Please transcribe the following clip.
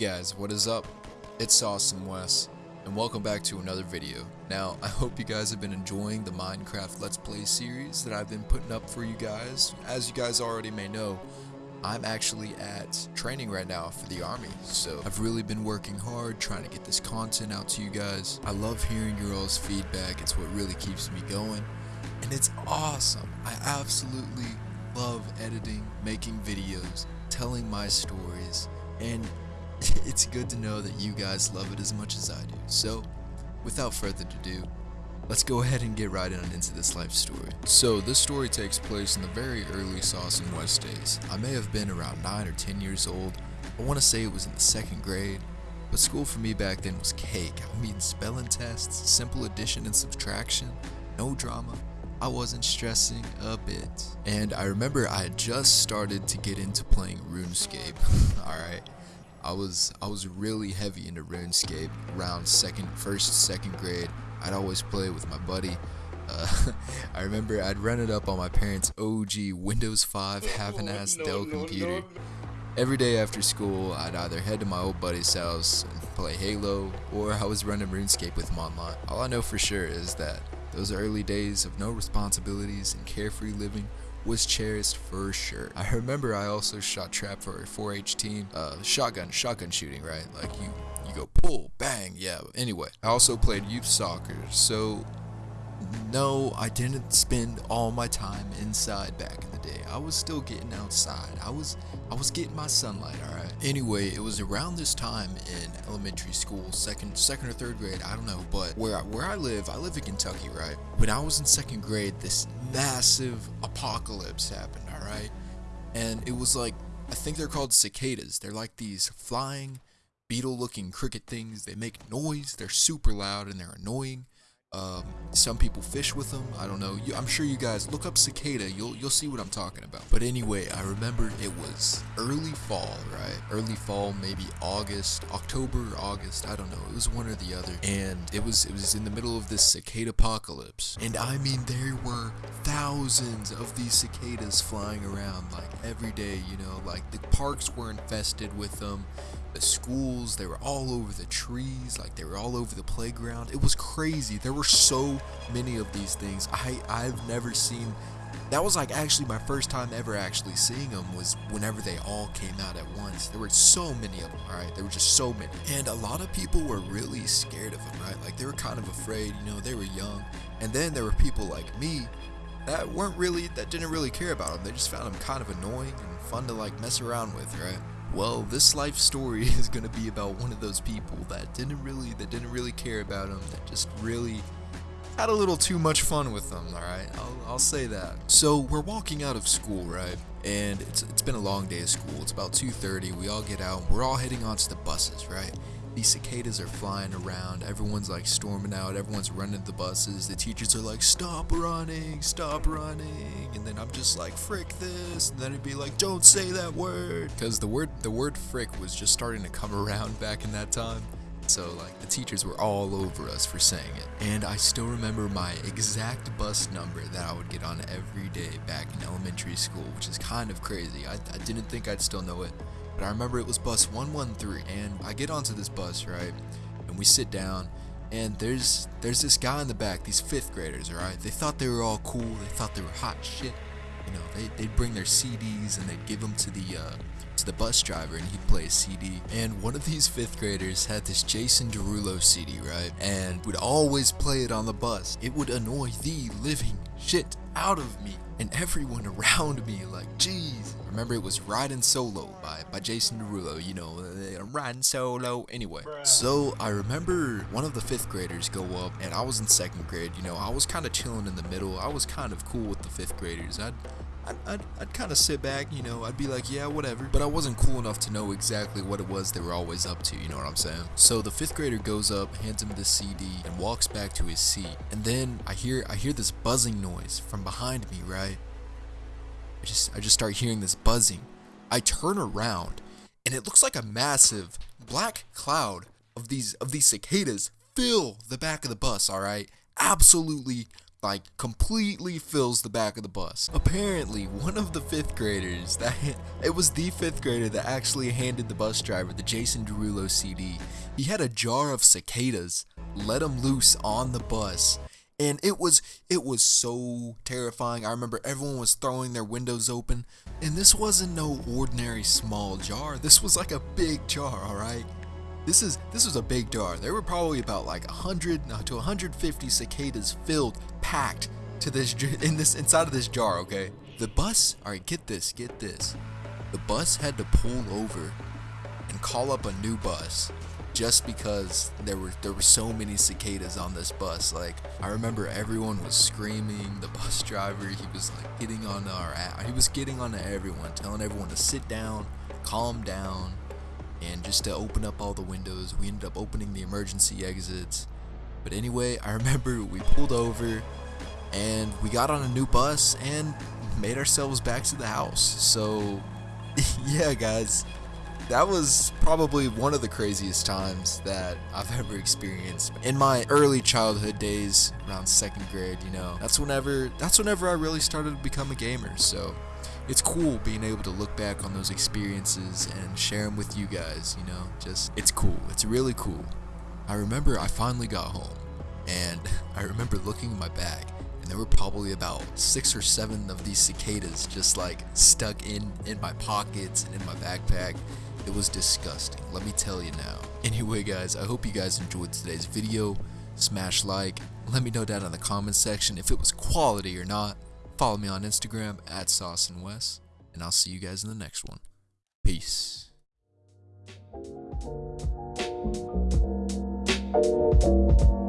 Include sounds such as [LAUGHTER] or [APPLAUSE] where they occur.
Guys, what is up? It's Awesome Wes, and welcome back to another video. Now, I hope you guys have been enjoying the Minecraft Let's Play series that I've been putting up for you guys. As you guys already may know, I'm actually at training right now for the army, so I've really been working hard trying to get this content out to you guys. I love hearing your all's feedback, it's what really keeps me going, and it's awesome. I absolutely love editing, making videos, telling my stories, and it's good to know that you guys love it as much as I do. So, without further ado, let's go ahead and get right on into this life story. So, this story takes place in the very early Sauce and West days. I may have been around 9 or 10 years old. I want to say it was in the second grade. But school for me back then was cake. I mean, spelling tests, simple addition and subtraction, no drama. I wasn't stressing a bit. And I remember I had just started to get into playing RuneScape. [LAUGHS] Alright. I was I was really heavy into RuneScape around second, first, second grade. I'd always play with my buddy. Uh, [LAUGHS] I remember I'd run it up on my parents' OG Windows 5 [LAUGHS] half-an-ass no, Dell no, computer. No, Every day after school, I'd either head to my old buddy's house and play Halo, or I was running RuneScape with him online. All I know for sure is that those early days of no responsibilities and carefree living was cherished for sure. I remember I also shot trap for a 4-H team, uh, shotgun, shotgun shooting, right? Like you, you go pull, bang, yeah. Anyway, I also played youth soccer, so no, I didn't spend all my time inside back in the day. I was still getting outside. I was I was getting my sunlight, alright? Anyway, it was around this time in elementary school, second second or third grade, I don't know, but where I, where I live, I live in Kentucky, right? When I was in second grade, this massive apocalypse happened, alright? And it was like I think they're called cicadas. They're like these flying beetle looking cricket things. They make noise, they're super loud and they're annoying um, some people fish with them. I don't know. You, I'm sure you guys look up cicada. You'll you'll see what I'm talking about. But anyway, I remember it was early fall, right? Early fall, maybe August, October, August. I don't know. It was one or the other. And it was it was in the middle of this cicada apocalypse. And I mean, there were thousands of these cicadas flying around like every day. You know, like the parks were infested with them the schools, they were all over the trees, like they were all over the playground. It was crazy. There were so many of these things. I I've never seen that was like actually my first time ever actually seeing them was whenever they all came out at once. There were so many of them, alright? There were just so many. And a lot of people were really scared of them, right? Like they were kind of afraid, you know, they were young. And then there were people like me that weren't really, that didn't really care about them. They just found them kind of annoying and fun to like mess around with, right? Well, this life story [LAUGHS] is going to be about one of those people that didn't really that didn't really care about him, that just really had a little too much fun with them, all right? I'll, I'll say that. So, we're walking out of school, right? And it's it's been a long day of school. It's about 2:30. We all get out. We're all heading onto the buses, right? These cicadas are flying around. Everyone's like storming out. Everyone's running the buses. The teachers are like, stop running, stop running. And then I'm just like, frick this. And then it'd be like, don't say that word. Because the word, the word frick was just starting to come [LAUGHS] around back in that time. So like the teachers were all over us for saying it. And I still remember my exact bus number that I would get on every day back in elementary school, which is kind of crazy. I, I didn't think I'd still know it but I remember it was bus 113 and I get onto this bus, right? And we sit down and there's there's this guy in the back, these fifth graders, alright? They thought they were all cool, they thought they were hot shit. You know, they, they'd bring their CDs and they'd give them to the uh, to the bus driver and he'd play a CD. And one of these fifth graders had this Jason Derulo CD, right? And would always play it on the bus. It would annoy the living shit out of me and everyone around me like, jeez. Remember, it was Riding Solo by, by Jason Derulo, you know, uh, Riding Solo. Anyway, so I remember one of the fifth graders go up, and I was in second grade, you know, I was kind of chilling in the middle. I was kind of cool with the fifth graders. I'd I'd, I'd, I'd kind of sit back, you know, I'd be like, yeah, whatever. But I wasn't cool enough to know exactly what it was they were always up to, you know what I'm saying? So the fifth grader goes up, hands him the CD, and walks back to his seat. And then I hear I hear this buzzing noise from behind me, right? I just I just start hearing this buzzing. I turn around, and it looks like a massive black cloud of these of these cicadas fill the back of the bus, alright? Absolutely like completely fills the back of the bus. Apparently, one of the fifth graders that [LAUGHS] it was the fifth grader that actually handed the bus driver the Jason Derulo CD. He had a jar of cicadas, let them loose on the bus. And it was it was so terrifying. I remember everyone was throwing their windows open, and this wasn't no ordinary small jar. This was like a big jar, all right? This is this was a big jar. There were probably about like 100 to 150 cicadas filled, packed to this in this inside of this jar. Okay, the bus. All right, get this, get this. The bus had to pull over and call up a new bus just because there were there were so many cicadas on this bus. Like I remember everyone was screaming. The bus [LAUGHS] driver he was like getting on our he was getting on to everyone, telling everyone to sit down, calm down and just to open up all the windows, we ended up opening the emergency exits. But anyway, I [LAUGHS] remember we pulled over and we got on a new bus and made ourselves back to the house. So, [LAUGHS] yeah, guys, that was probably one of the craziest times that I've [LAUGHS] ever experienced in my early childhood days around second grade you know that's whenever that's whenever I really started to become a gamer so it's cool being able to look back on those experiences and share them with you guys, you know, just, it's cool. It's really cool. I remember I finally got home and [LAUGHS] I remember looking in my bag and there were probably about six or seven of these cicadas just like stuck in, in my pockets and in my backpack. It was disgusting, let me tell you now. [LAUGHS] Anyway guys, I hope you guys enjoyed today's video. Smash like, let me know down in the comments section if it was quality or not. Follow me on Instagram at Sauce and Wes, and I'll see you guys in the next one. Peace. Thank you.